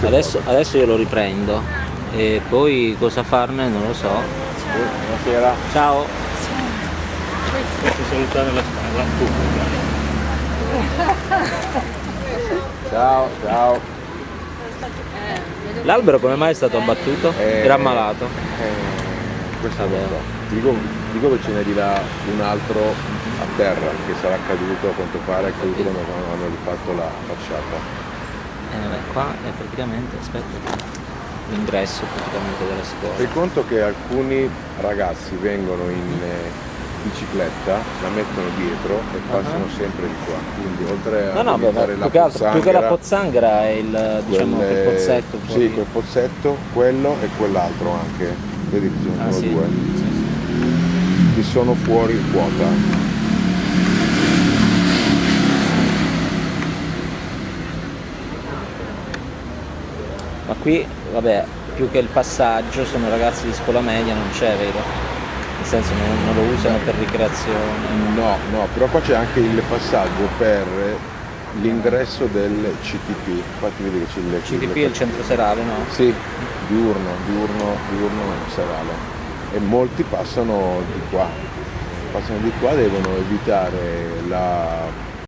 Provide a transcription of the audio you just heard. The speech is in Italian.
Adesso, adesso io lo riprendo e poi cosa farne non lo so. Buonasera. Ciao! Posso salutare la, la pubblica. Ciao, ciao. L'albero come mai è stato abbattuto? Eh, Era ammalato? Eh, questo non so. Dico, dico che ce n'è di là un altro a terra che sarà caduto, a quanto pare è caduto quando hanno rifatto la facciata. Eh, vabbè, qua è praticamente, aspetta, l'ingresso praticamente della scuola. Fai conto che alcuni ragazzi vengono in eh, bicicletta, la mettono dietro e passano sempre di qua. Quindi oltre a No, no, beh, la più, altro- più che la pozzanghera, pozzanghera è il, diciamo, quelle- quel pozzetto fuori. Sì, quel pozzetto, quello e quell'altro anche. Vedi che ce ne Ah, sono sì? due. Che sono fuori quota. Ma qui, vabbè, più che il passaggio sono ragazzi di scuola media, non c'è, vero? Nel senso non, non lo usano per ricreazione. No, no, però qua c'è anche il passaggio per l'ingresso del CTP. Infatti vedi che c'è il CTP è il centro serale, no? Sì, diurno, diurno, diurno serale. E molti passano di qua. Passano di qua, devono evitare la